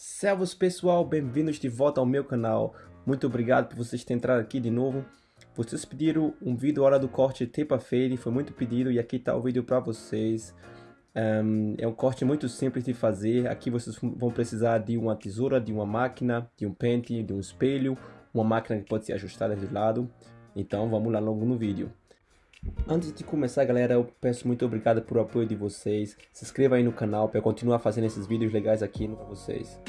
Servos pessoal, bem-vindos de volta ao meu canal. Muito obrigado por vocês terem entrado aqui de novo. Vocês pediram um vídeo hora do corte tape fade, foi muito pedido e aqui está o vídeo para vocês. Um, é um corte muito simples de fazer. Aqui vocês vão precisar de uma tesoura, de uma máquina, de um pente, de um espelho, uma máquina que pode ser ajustada de lado. Então vamos lá logo no vídeo. Antes de começar galera, eu peço muito obrigado por apoio de vocês. Se inscreva aí no canal para continuar fazendo esses vídeos legais aqui para vocês.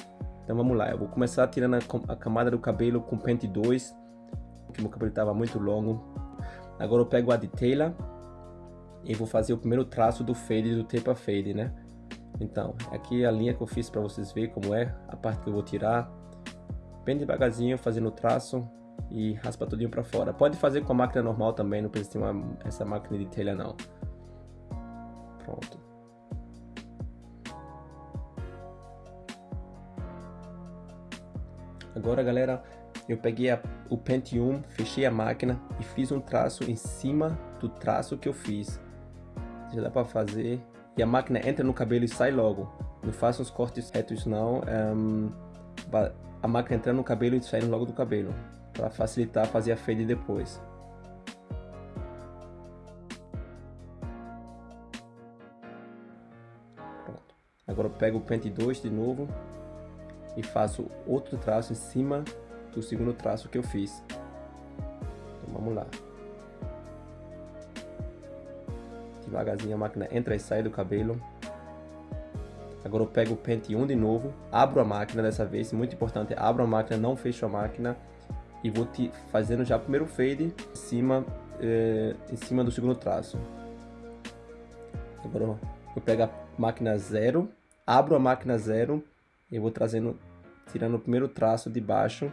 Então vamos lá, eu vou começar tirando a, camada do cabelo com pente 2, porque meu cabelo estava muito longo. Agora eu pego a detailer e vou fazer o primeiro traço do fade do tape fade, né? Então, aqui é a linha que eu fiz para vocês verem como é, a parte que eu vou tirar. Bem devagarzinho, fazendo o traço e raspa tudinho para fora. Pode fazer com a máquina normal também, não precisa ter uma, essa máquina de telha não. Pronto. Agora galera, eu peguei a, o Pentium, fechei a máquina e fiz um traço em cima do traço que eu fiz. Já dá para fazer. E a máquina entra no cabelo e sai logo. Não faça os cortes retos não. Um, a máquina entrando no cabelo e saindo logo do cabelo para facilitar fazer a fade depois. Pronto. Agora eu pego o pente 2 de novo e faço outro traço em cima do segundo traço que eu fiz. Então vamos lá. Devagarzinho a máquina entra e sai do cabelo. Agora eu pego o pente 1 de novo, abro a máquina dessa vez, muito importante, abro a máquina, não fecho a máquina e vou te fazendo já o primeiro fade em cima, eh, em cima do segundo traço. Agora eu pego a máquina zero, abro a máquina zero e vou trazendo, tirando o primeiro traço de baixo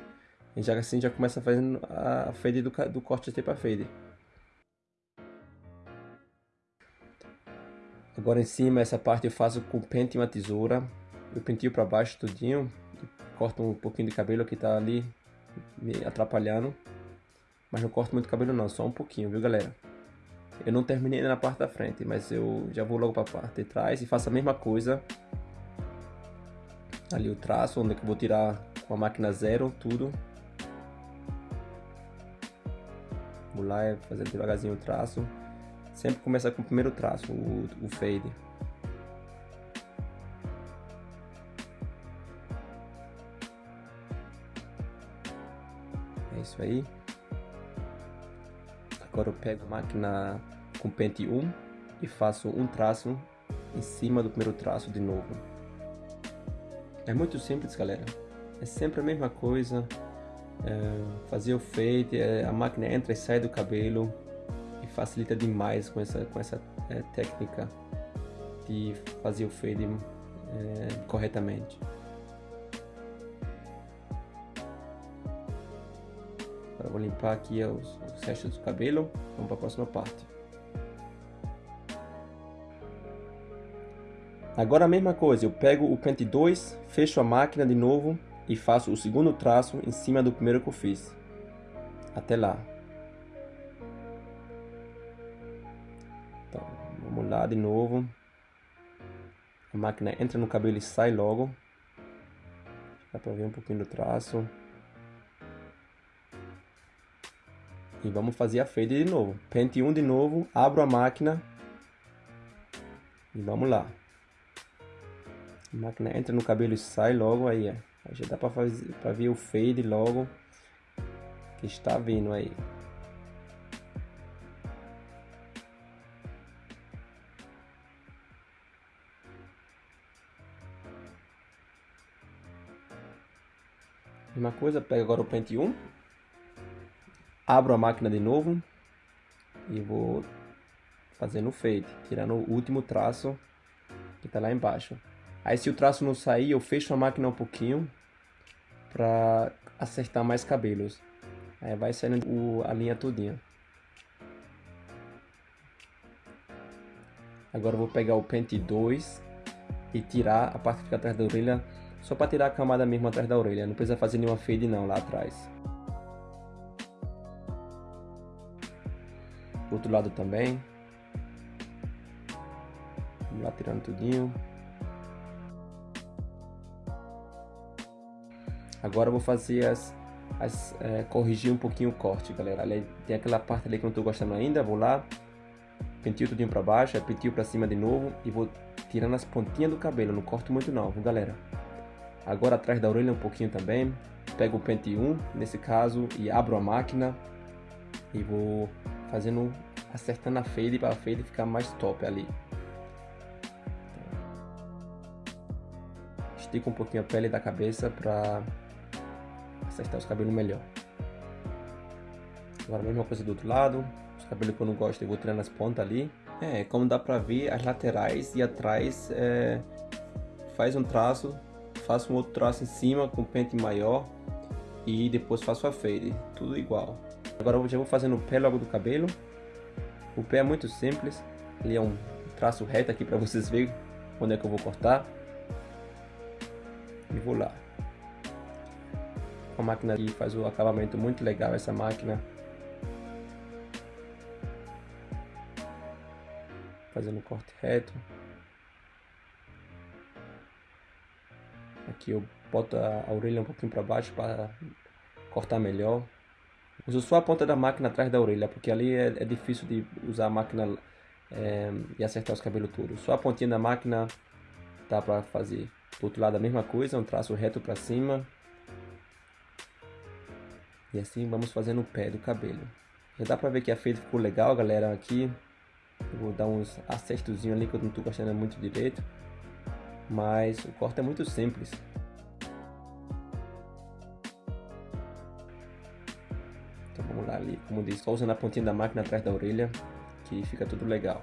e já assim já começa fazendo a fade do, do corte de tape fade. Agora em cima essa parte eu faço com pente e uma tesoura, eu pentio para baixo tudinho, corto um pouquinho de cabelo que está ali me atrapalhando. Mas não corto muito cabelo não, só um pouquinho, viu galera? Eu não terminei na parte da frente, mas eu já vou logo para a parte de trás e faço a mesma coisa. Ali o traço, onde é eu vou tirar com a máquina zero, tudo. Vou lá fazer devagarzinho o traço. Sempre começa com o primeiro traço, o, o fade. É isso aí. Agora eu pego a máquina com pente 1 e faço um traço em cima do primeiro traço de novo. É muito simples, galera. É sempre a mesma coisa. É, fazer o fade, é, a máquina entra e sai do cabelo e facilita demais com essa, com essa é, técnica de fazer o fade é, corretamente. Agora vou limpar aqui os, os restos do cabelo. Vamos para a próxima parte. Agora a mesma coisa, eu pego o pente 2, fecho a máquina de novo e faço o segundo traço em cima do primeiro que eu fiz. Até lá. Então, vamos lá de novo. A máquina entra no cabelo e sai logo. Dá para ver um pouquinho do traço. E vamos fazer a fade de novo. Pente 1 de novo, abro a máquina. E vamos lá. A máquina entra no cabelo e sai logo aí, é. Aí já dá para fazer para ver o fade logo que está vindo aí. Mesma coisa, pega agora o pente 1 Abro a máquina de novo e vou fazendo o fade, tirando o último traço que está lá embaixo. Aí se o traço não sair, eu fecho a máquina um pouquinho para acertar mais cabelos. Aí vai saindo o, a linha todinha. Agora vou pegar o pente 2 e tirar a parte que fica atrás da orelha, só para tirar a camada mesmo atrás da orelha, não precisa fazer nenhuma fade não lá atrás. Outro lado também. Vamos lá tirando tudinho. Agora eu vou fazer as, as é, corrigir um pouquinho o corte, galera. Tem aquela parte ali que eu não tô gostando ainda, vou lá, pentio tudinho pra baixo, pentio pra cima de novo e vou tirando as pontinhas do cabelo, não corto muito não, viu, galera? Agora atrás da orelha um pouquinho também, pego o pente 1, nesse caso, e abro a máquina e vou fazendo, acertando a fade para a fade ficar mais top ali. Estico um pouquinho a pele da cabeça para acertar os cabelos melhor. Agora a mesma coisa do outro lado, os cabelos que eu não gosto eu vou tirando as pontas ali. É, como dá pra ver, as laterais e atrás é, faz um traço, faço um outro traço em cima com pente maior e depois faço a fade, tudo igual. Agora eu já vou fazendo o pé logo do cabelo. O pé é muito simples, ali é um traço reto aqui para vocês verem onde é que eu vou cortar. E vou lá. A máquina aqui faz o acabamento muito legal essa máquina. fazendo corte reto. Aqui eu boto a orelha um pouquinho para baixo para cortar melhor. Uso só a ponta da máquina atrás da orelha, porque ali é, é difícil de usar a máquina é, e acertar os cabelos todos. Só a pontinha da máquina dá para fazer. Do outro lado a mesma coisa, um traço reto para cima. E assim vamos fazendo o pé do cabelo. Já dá para ver que a feita ficou legal, galera, aqui. Eu vou dar uns acertozinhos ali que eu não estou gostando muito direito. Mas o corte é muito simples. Então vamos lá ali, como diz, só usando a pontinha da máquina atrás da orelha, que fica tudo legal.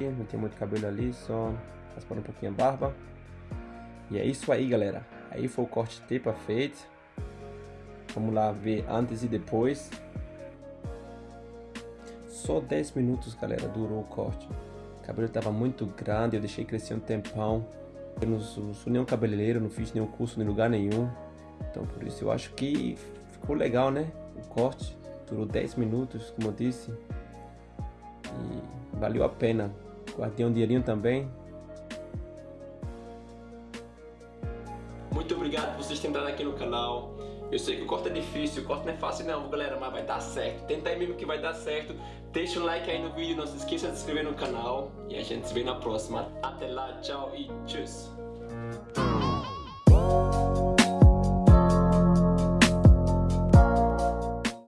Não tem muito cabelo ali, só raspando um pouquinho a barba. E é isso aí, galera. Aí foi o corte tepa feito. Vamos lá ver antes e depois. Só 10 minutos, galera, durou o corte. O cabelo estava muito grande, eu deixei crescer um tempão. Eu não sou, nenhum cabeleireiro, não fiz nenhum curso em lugar nenhum. Então por isso eu acho que ficou legal, né? O corte durou 10 minutos, como eu disse. E valeu a pena. Guardei um dinheirinho também. Muito obrigado por vocês terem entrado aqui no canal. Eu sei que o corte é difícil, o corte não é fácil não, galera, mas vai dar certo. Tenta aí mesmo que vai dar certo. Deixa um like aí no vídeo, não se esqueça de se inscrever no canal. E a gente se vê na próxima. Até lá, tchau e tchau.